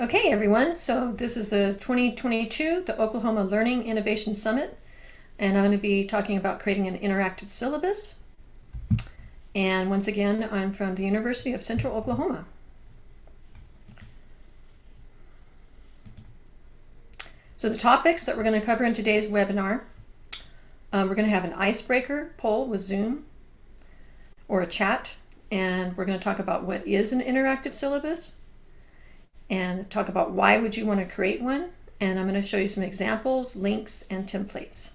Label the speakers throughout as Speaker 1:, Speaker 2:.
Speaker 1: Okay, everyone, so this is the 2022, the Oklahoma Learning Innovation Summit, and I'm going to be talking about creating an interactive syllabus. And once again, I'm from the University of Central Oklahoma. So the topics that we're going to cover in today's webinar, um, we're going to have an icebreaker poll with Zoom or a chat, and we're going to talk about what is an interactive syllabus, and talk about why would you want to create one. And I'm going to show you some examples, links, and templates.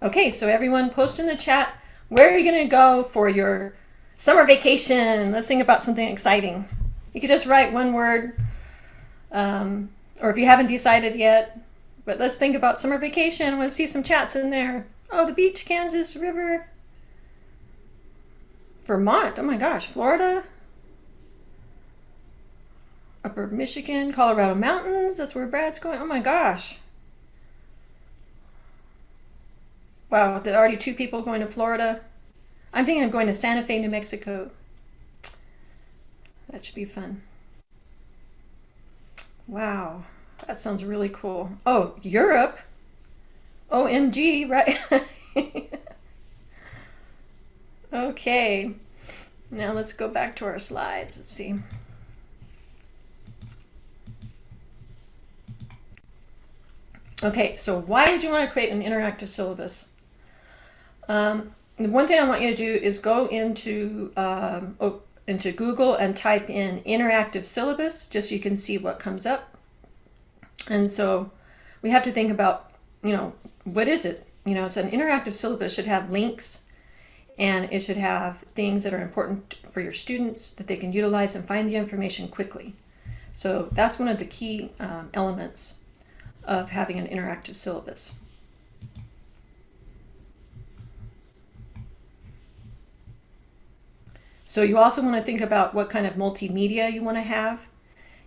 Speaker 1: Okay, so everyone post in the chat, where are you going to go for your summer vacation? Let's think about something exciting. You could just write one word, um, or if you haven't decided yet, but let's think about summer vacation. I want to see some chats in there. Oh, the beach, Kansas, river, Vermont. Oh my gosh, Florida. Upper Michigan, Colorado Mountains. That's where Brad's going. Oh my gosh. Wow, there are already two people going to Florida. I'm thinking I'm going to Santa Fe, New Mexico. That should be fun. Wow, that sounds really cool. Oh, Europe. OMG, right? Okay, now let's go back to our slides. Let's see. Okay, so why would you want to create an interactive syllabus? Um, the one thing I want you to do is go into um, oh, into Google and type in interactive syllabus just so you can see what comes up. And so we have to think about, you know, what is it? You know, so an interactive syllabus should have links and it should have things that are important for your students that they can utilize and find the information quickly. So that's one of the key um, elements of having an interactive syllabus. So you also want to think about what kind of multimedia you want to have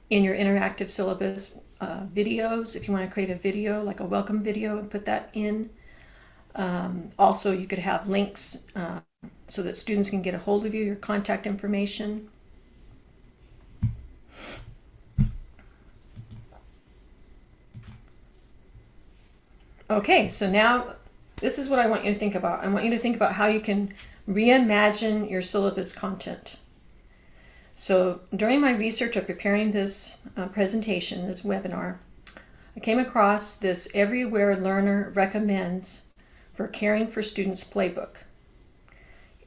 Speaker 1: in your interactive syllabus. Uh, videos, if you want to create a video, like a welcome video and put that in. Um, also, you could have links uh, so that students can get a hold of you, your contact information. Okay, so now this is what I want you to think about. I want you to think about how you can reimagine your syllabus content. So during my research of preparing this uh, presentation, this webinar, I came across this Everywhere Learner Recommends for Caring for Students playbook.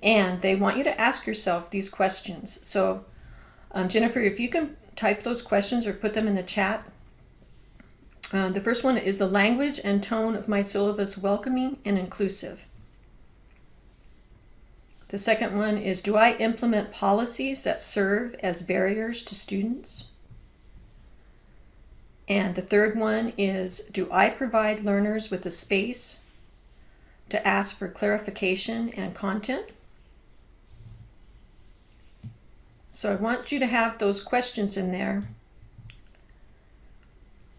Speaker 1: And they want you to ask yourself these questions. So um, Jennifer, if you can type those questions or put them in the chat. Uh, the first one is the language and tone of my syllabus welcoming and inclusive. The second one is, do I implement policies that serve as barriers to students? And the third one is, do I provide learners with a space to ask for clarification and content. So I want you to have those questions in there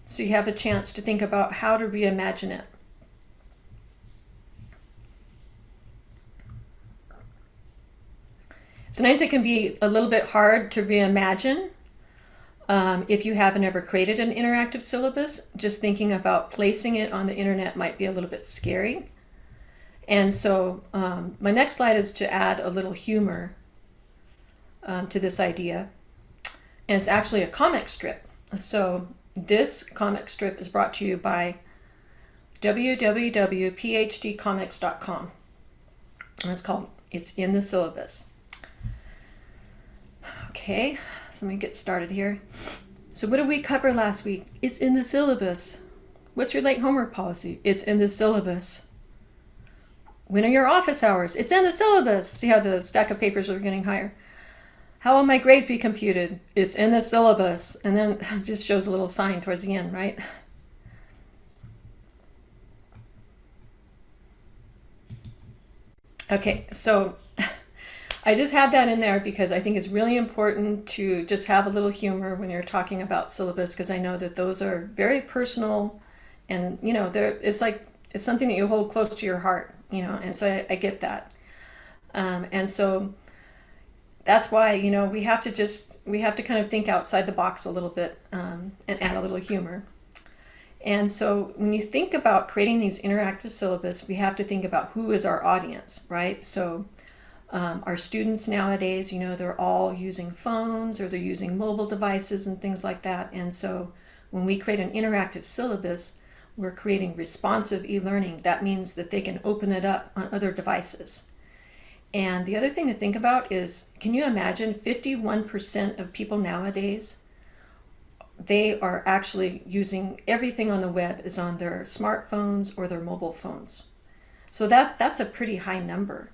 Speaker 1: so you have a chance to think about how to reimagine it. Sometimes it can be a little bit hard to reimagine um, if you haven't ever created an interactive syllabus. Just thinking about placing it on the internet might be a little bit scary. And so um, my next slide is to add a little humor um, to this idea. And it's actually a comic strip. So this comic strip is brought to you by www.phdcomics.com. And it's called It's in the Syllabus. Okay, so let me get started here. So what did we cover last week? It's in the syllabus. What's your late homework policy? It's in the syllabus. When are your office hours? It's in the syllabus. See how the stack of papers are getting higher. How will my grades be computed? It's in the syllabus. And then it just shows a little sign towards the end, right? Okay, so I just had that in there because I think it's really important to just have a little humor when you're talking about syllabus because I know that those are very personal and you know, it's like it's something that you hold close to your heart you know, and so I, I get that. Um, and so that's why, you know, we have to just, we have to kind of think outside the box a little bit um, and add a little humor. And so when you think about creating these interactive syllabus, we have to think about who is our audience, right? So um, our students nowadays, you know, they're all using phones or they're using mobile devices and things like that. And so when we create an interactive syllabus, we're creating responsive e-learning. That means that they can open it up on other devices. And the other thing to think about is, can you imagine 51% of people nowadays, they are actually using everything on the web is on their smartphones or their mobile phones. So that, that's a pretty high number.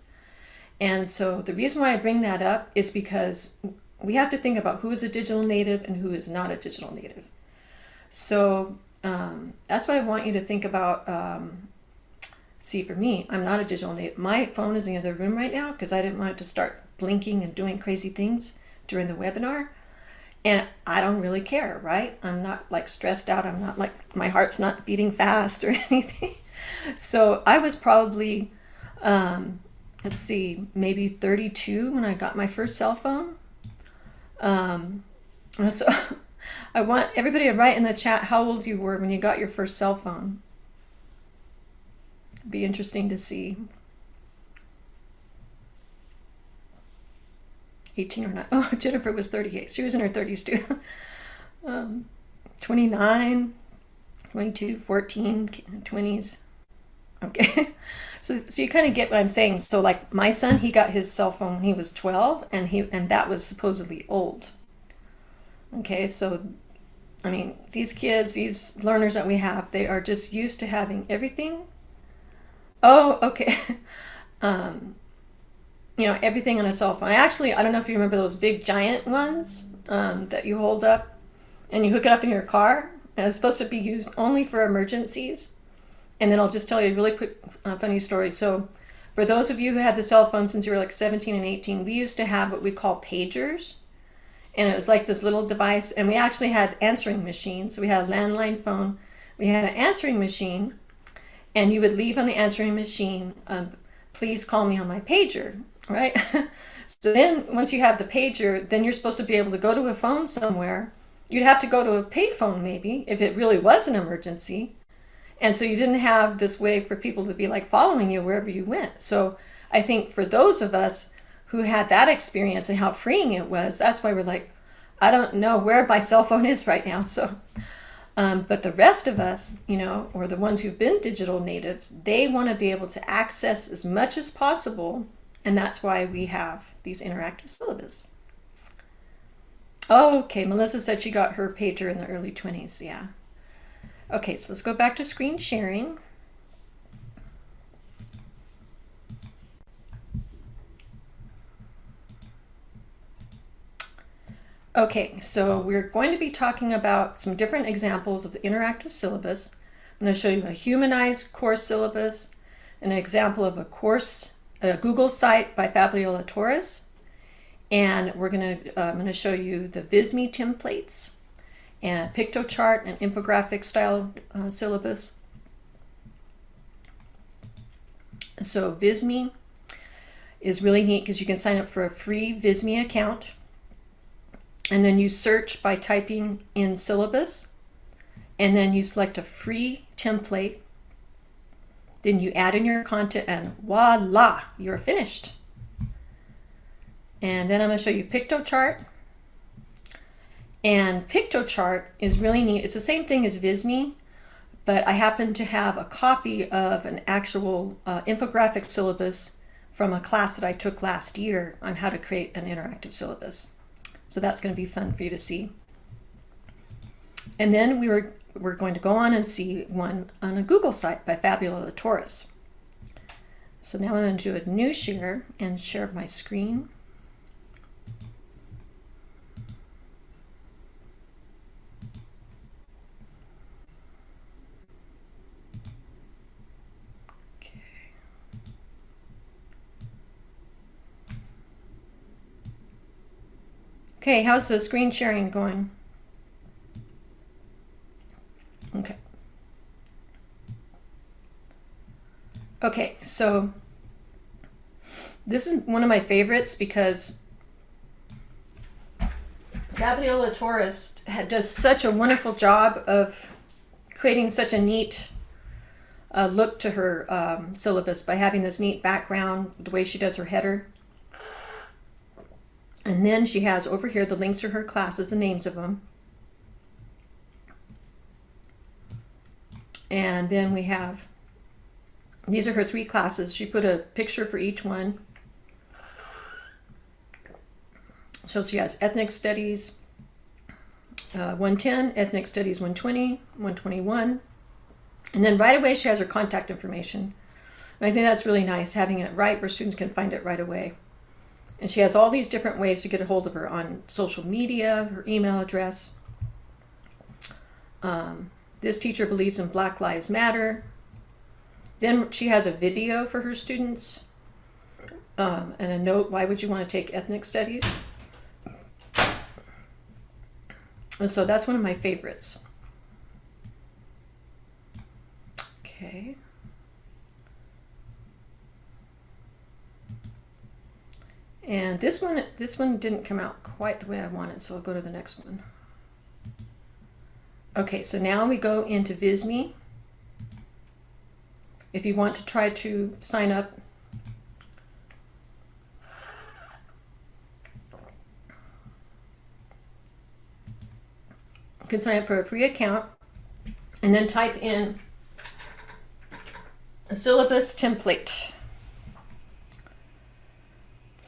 Speaker 1: And so the reason why I bring that up is because we have to think about who is a digital native and who is not a digital native. So um, that's why I want you to think about, um, see for me, I'm not a digital native. My phone is in the other room right now because I didn't want it to start blinking and doing crazy things during the webinar. And I don't really care, right? I'm not like stressed out. I'm not like, my heart's not beating fast or anything. So I was probably, um, let's see, maybe 32 when I got my first cell phone. Um, so I want everybody to write in the chat how old you were when you got your first cell phone. Be interesting to see. 18 or not. Oh, Jennifer was 38. She was in her 30s too. um, 29, 22, 14, 20s. Okay. So, so you kind of get what I'm saying. So like my son, he got his cell phone when he was 12 and he, and that was supposedly old. Okay. So, I mean, these kids, these learners that we have, they are just used to having everything. Oh, okay. um, you know, everything on a cell phone. I actually, I don't know if you remember those big giant ones um, that you hold up and you hook it up in your car. And it's supposed to be used only for emergencies. And then I'll just tell you a really quick uh, funny story. So for those of you who had the cell phone since you were like 17 and 18, we used to have what we call pagers. And it was like this little device. And we actually had answering machines. So we had a landline phone. We had an answering machine. And you would leave on the answering machine, um, please call me on my pager, right? so then once you have the pager, then you're supposed to be able to go to a phone somewhere. You'd have to go to a payphone maybe if it really was an emergency. And so you didn't have this way for people to be like following you wherever you went. So I think for those of us who had that experience and how freeing it was, that's why we're like, I don't know where my cell phone is right now. So, um, but the rest of us, you know, or the ones who've been digital natives, they want to be able to access as much as possible. And that's why we have these interactive syllabus. Oh, okay, Melissa said she got her pager in the early 20s. Yeah. Okay, so let's go back to screen sharing. Okay, so we're going to be talking about some different examples of the interactive syllabus. I'm going to show you a humanized course syllabus, an example of a course, a Google site by Fabiola Torres, and we're going to, uh, I'm going to show you the Visme templates and Piktochart and infographic style uh, syllabus. So Visme is really neat because you can sign up for a free Visme account and then you search by typing in syllabus and then you select a free template then you add in your content and voila you're finished and then I'm going to show you Piktochart and Piktochart is really neat. It's the same thing as Visme, but I happen to have a copy of an actual uh, infographic syllabus from a class that I took last year on how to create an interactive syllabus. So that's going to be fun for you to see. And then we were, we're going to go on and see one on a Google site by Fabiola Torres. So now I'm going to do a new share and share my screen. Okay, how's the screen sharing going? Okay. Okay, so this is one of my favorites because Gabriela Torres does such a wonderful job of creating such a neat uh, look to her um, syllabus by having this neat background, the way she does her header. And then she has over here the links to her classes, the names of them. And then we have, these are her three classes. She put a picture for each one. So she has ethnic studies uh, 110, ethnic studies 120, 121. And then right away she has her contact information. And I think that's really nice, having it right where students can find it right away. And she has all these different ways to get a hold of her on social media, her email address. Um, this teacher believes in Black Lives Matter. Then she has a video for her students um, and a note, why would you want to take ethnic studies? And so that's one of my favorites. Okay. And this one, this one didn't come out quite the way I wanted, so I'll go to the next one. Okay, so now we go into Visme. If you want to try to sign up you can sign up for a free account and then type in a syllabus template.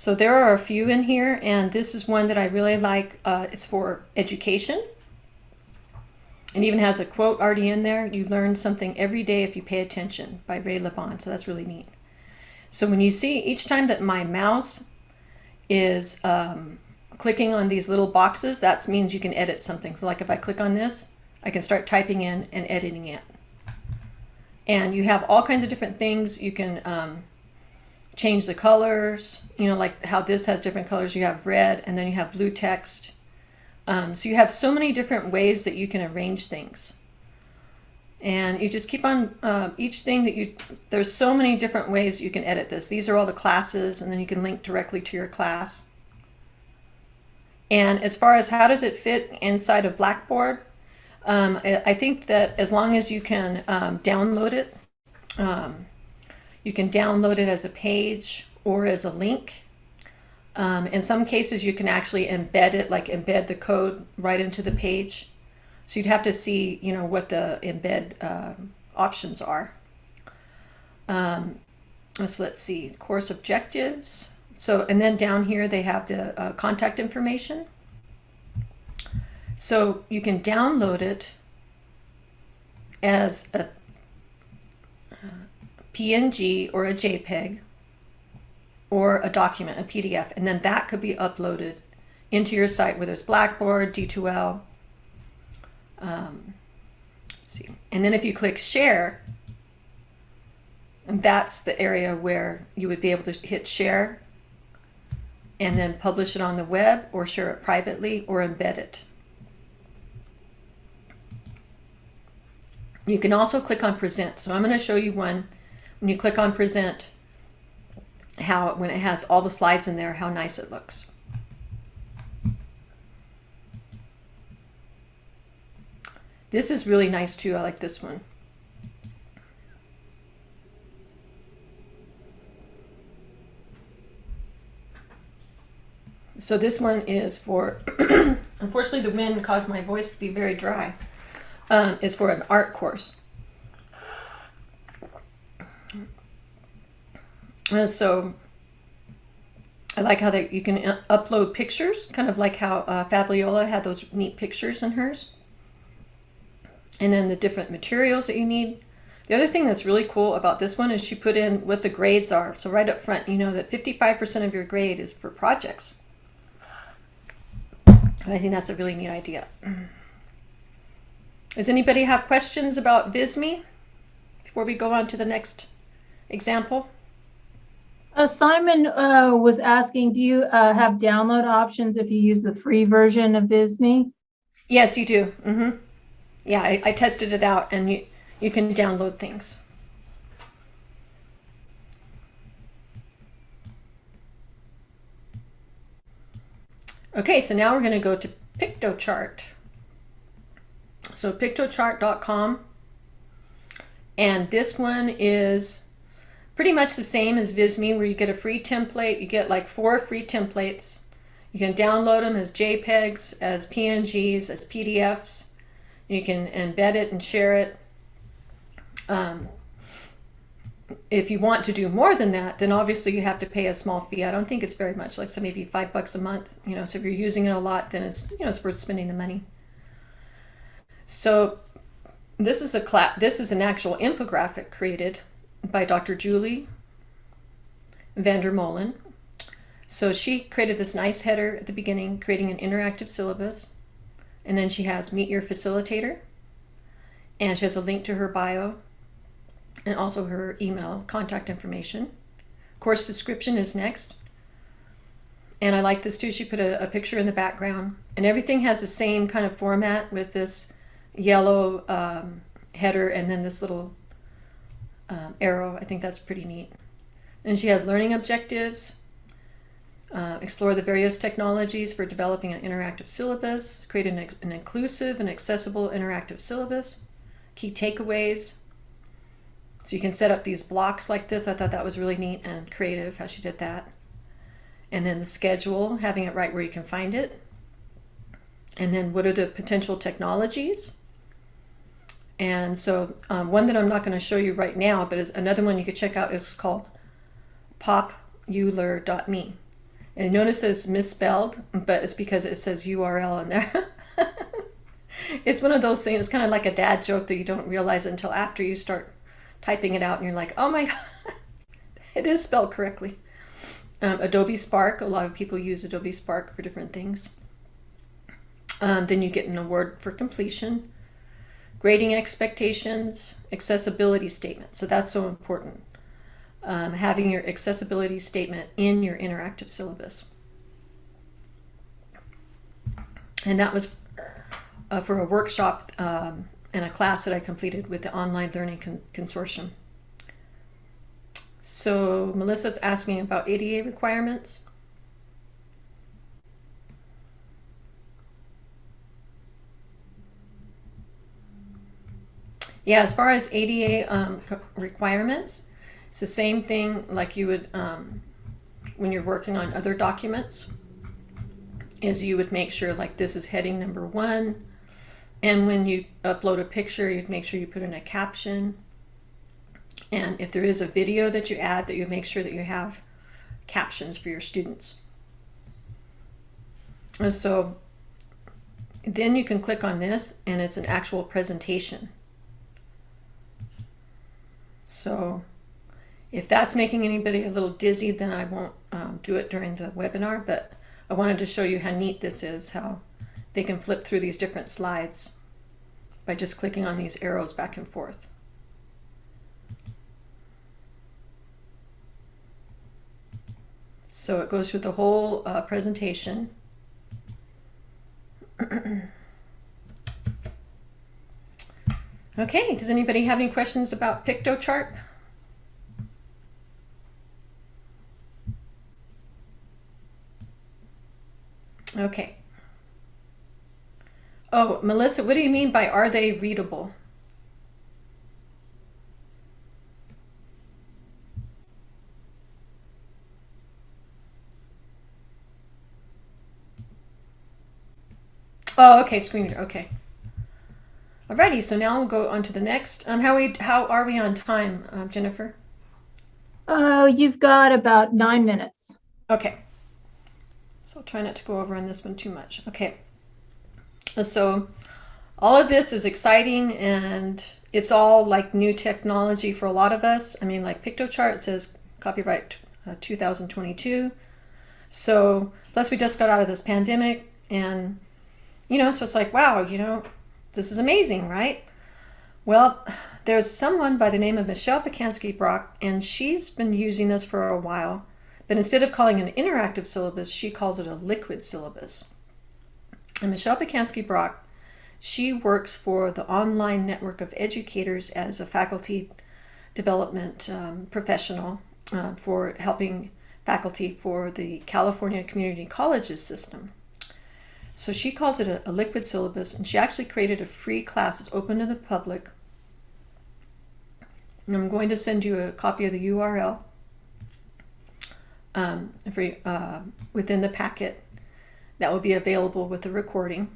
Speaker 1: So there are a few in here, and this is one that I really like. Uh, it's for education. It even has a quote already in there. You learn something every day if you pay attention by Ray LeBlond. So that's really neat. So when you see each time that my mouse is um, clicking on these little boxes, that means you can edit something. So like if I click on this, I can start typing in and editing it. And you have all kinds of different things. You can um, change the colors, you know, like how this has different colors. You have red and then you have blue text. Um, so you have so many different ways that you can arrange things. And you just keep on uh, each thing that you, there's so many different ways you can edit this. These are all the classes and then you can link directly to your class. And as far as how does it fit inside of Blackboard, um, I think that as long as you can um, download it, um, you can download it as a page or as a link. Um, in some cases, you can actually embed it, like embed the code right into the page. So you'd have to see, you know, what the embed uh, options are. Um, so let's see, course objectives. So, and then down here they have the uh, contact information. So you can download it as a PNG or a JPEG or a document, a PDF, and then that could be uploaded into your site, whether it's Blackboard, D2L. Um, see. And then if you click share, and that's the area where you would be able to hit share and then publish it on the web or share it privately or embed it. You can also click on present. So I'm going to show you one when you click on present, how when it has all the slides in there, how nice it looks. This is really nice too. I like this one. So this one is for, unfortunately the wind caused my voice to be very dry, um, is for an art course. Uh, so I like how that you can uh, upload pictures, kind of like how uh, Fabiola had those neat pictures in hers. And then the different materials that you need. The other thing that's really cool about this one is she put in what the grades are. So right up front, you know that 55% of your grade is for projects. I think that's a really neat idea. Does anybody have questions about Visme before we go on to the next example?
Speaker 2: Uh, Simon uh, was asking, do you uh, have download options if you use the free version of Visme?
Speaker 1: Yes, you do. Mm -hmm. Yeah, I, I, tested it out and you, you can download things. Okay, so now we're going to go to Piktochart. So piktochart.com. And this one is pretty much the same as Visme where you get a free template. You get like four free templates. You can download them as JPEGs, as PNGs, as PDFs. You can embed it and share it. Um, if you want to do more than that, then obviously you have to pay a small fee. I don't think it's very much, like so maybe five bucks a month. You know, so if you're using it a lot, then it's you know it's worth spending the money. So this is a class. This is an actual infographic created by Dr. Julie Vandermolen. So she created this nice header at the beginning, creating an interactive syllabus, and then she has meet your facilitator, and she has a link to her bio and also her email contact information. Course description is next. And I like this too. She put a, a, picture in the background and everything has the same kind of format with this yellow um, header and then this little um, arrow. I think that's pretty neat. And she has learning objectives, uh, explore the various technologies for developing an interactive syllabus, create an, an inclusive and accessible interactive syllabus, key takeaways, so you can set up these blocks like this. I thought that was really neat and creative how she did that. And then the schedule, having it right where you can find it. And then what are the potential technologies? And so um, one that I'm not going to show you right now, but is another one you could check out is called populr.me. And notice it's misspelled, but it's because it says URL in there. it's one of those things, it's kind of like a dad joke that you don't realize until after you start typing it out and you're like, oh my God, it is spelled correctly. Um, Adobe Spark, a lot of people use Adobe Spark for different things. Um, then you get an award for completion, grading expectations, accessibility statement. So that's so important. Um, having your accessibility statement in your interactive syllabus. And that was uh, for a workshop um, and a class that I completed with the Online Learning Con Consortium. So Melissa's asking about ADA requirements. Yeah, as far as ADA um, requirements, it's the same thing like you would um, when you're working on other documents is you would make sure like this is heading number one, and when you upload a picture, you'd make sure you put in a caption. And if there is a video that you add, that you make sure that you have captions for your students. And so then you can click on this and it's an actual presentation. So if that's making anybody a little dizzy, then I won't um, do it during the webinar, but I wanted to show you how neat this is, how they can flip through these different slides by just clicking on these arrows back and forth. So it goes through the whole uh, presentation. okay, does anybody have any questions about Piktochart? Okay. Oh, Melissa, what do you mean by are they readable? Oh, okay, screen reader. Okay. Alrighty, so now we'll go on to the next. Um, how we how are we on time, uh, Jennifer?
Speaker 2: Oh, you've got about nine minutes.
Speaker 1: Okay. So I'll try not to go over on this one too much. Okay. So all of this is exciting and it's all like new technology for a lot of us. I mean, like Piktochart says copyright uh, 2022. So plus we just got out of this pandemic and, you know, so it's like, wow, you know, this is amazing, right? Well, there's someone by the name of Michelle Pacansky Brock, and she's been using this for a while. But instead of calling it an interactive syllabus, she calls it a liquid syllabus. And Michelle Pacansky Brock, she works for the online network of educators as a faculty development um, professional uh, for helping faculty for the California Community Colleges system. So she calls it a, a liquid syllabus, and she actually created a free class. It's open to the public. And I'm going to send you a copy of the URL um, for, uh, within the packet that will be available with the recording.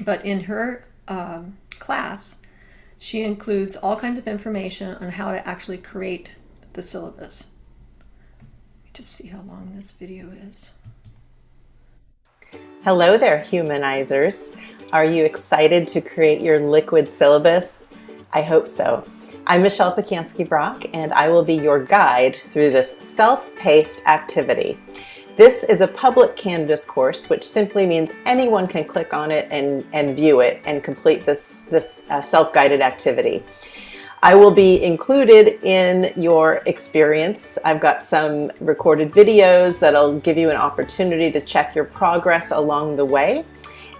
Speaker 1: But in her um, class, she includes all kinds of information on how to actually create the syllabus. Let me just see how long this video is.
Speaker 3: Hello there, humanizers. Are you excited to create your liquid syllabus? I hope so. I'm Michelle Pacansky Brock, and I will be your guide through this self-paced activity. This is a public Canvas course, which simply means anyone can click on it and, and view it and complete this, this uh, self-guided activity. I will be included in your experience. I've got some recorded videos that'll give you an opportunity to check your progress along the way.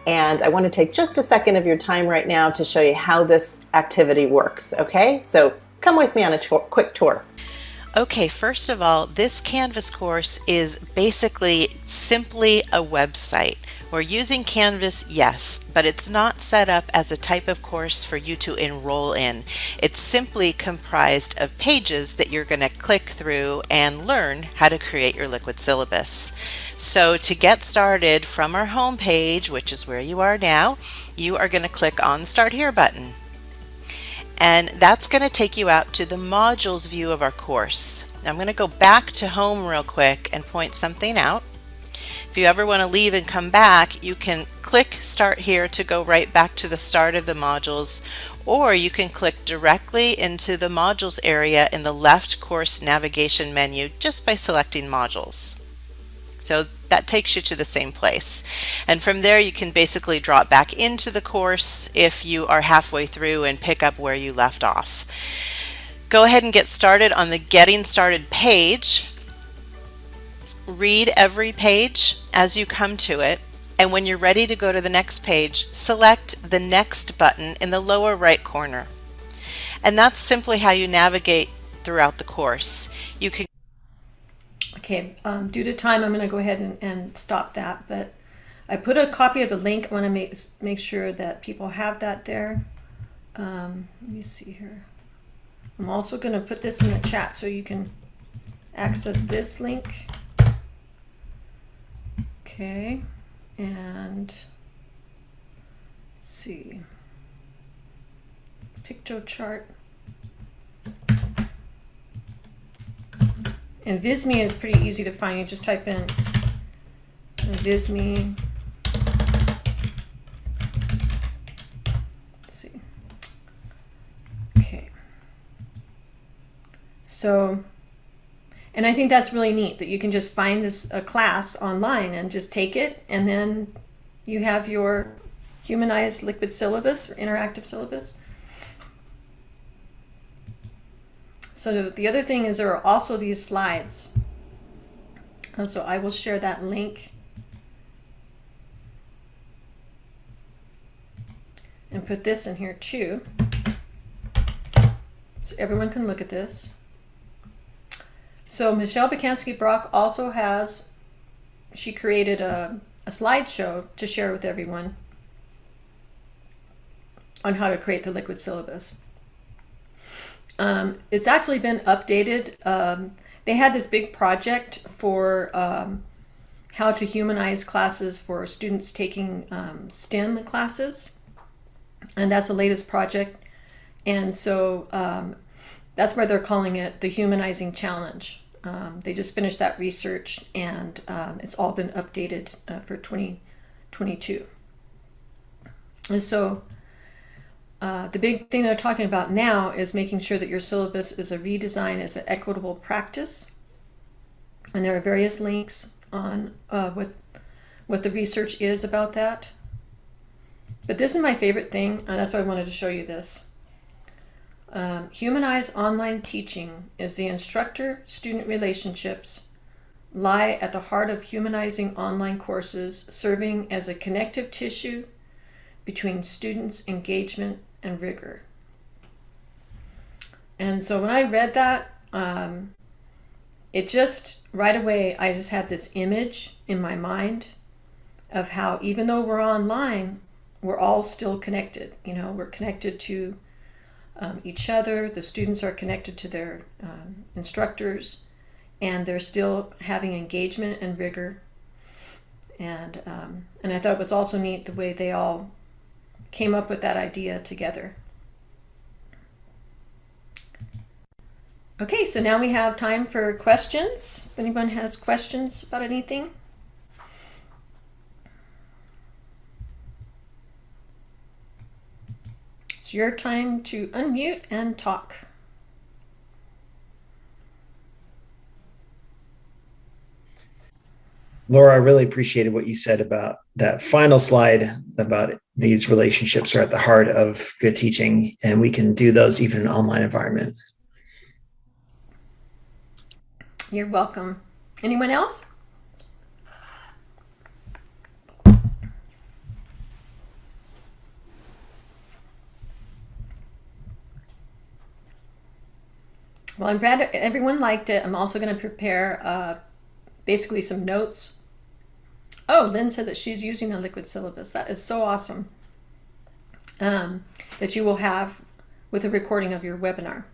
Speaker 3: And I want to take just a second of your time right now to show you how this activity works, okay? So come with me on a quick tour.
Speaker 4: Okay, first of all, this Canvas course is basically simply a website. We're using Canvas, yes, but it's not set up as a type of course for you to enroll in. It's simply comprised of pages that you're going to click through and learn how to create your liquid syllabus. So to get started from our home page, which is where you are now, you are going to click on the Start Here button and that's going to take you out to the modules view of our course. I'm going to go back to home real quick and point something out. If you ever want to leave and come back, you can click start here to go right back to the start of the modules, or you can click directly into the modules area in the left course navigation menu just by selecting modules. So that takes you to the same place. And from there you can basically drop back into the course if you are halfway through and pick up where you left off. Go ahead and get started on the Getting Started page. Read every page as you come to it and when you're ready to go to the next page, select the Next button in the lower right corner. And that's simply how you navigate throughout the course. You can
Speaker 1: Okay, um, due to time, I'm going to go ahead and, and stop that, but I put a copy of the link. I want to make, make sure that people have that there. Um, let me see here. I'm also going to put this in the chat so you can access this link. Okay, and see. Piktochart. And Visme is pretty easy to find. You just type in Visme. Let's see. Okay. So, and I think that's really neat that you can just find this a class online and just take it and then you have your humanized liquid syllabus or interactive syllabus. So the other thing is there are also these slides. Uh, so I will share that link. And put this in here too. So everyone can look at this. So Michelle Pacansky Brock also has, she created a, a slideshow to share with everyone on how to create the liquid syllabus. Um, it's actually been updated. Um, they had this big project for um, how to humanize classes for students taking um, STEM classes. And that's the latest project. And so um, that's why they're calling it the Humanizing Challenge. Um, they just finished that research and it's all been updated uh, for 2022. And so uh, the big thing they're talking about now is making sure that your syllabus is a redesign as an equitable practice. And there are various links on uh, what, what the research is about that. But this is my favorite thing, and that's why I wanted to show you this. Um, humanized online teaching is the instructor-student relationships lie at the heart of humanizing online courses, serving as a connective tissue between students' engagement and rigor. And so when I read that, um, it just right away, I just had this image in my mind of how even though we're online, we're all still connected. You know, we're connected to um, each other. The students are connected to their um, instructors, and they're still having engagement and rigor. And um, and I thought it was also neat the way they all came up with that idea together. Okay, so now we have time for questions. If anyone has questions about anything. It's your time to unmute and talk.
Speaker 5: Laura, I really appreciated what you said about that final slide about these relationships are at the heart of good teaching, and we can do those even in an online environment.
Speaker 1: You're welcome. Anyone else? Well, I'm glad everyone liked it. I'm also going to prepare uh, basically some notes. Oh, Lynn said that she's using the liquid syllabus. That is so awesome. Um, that you will have with a recording of your webinar.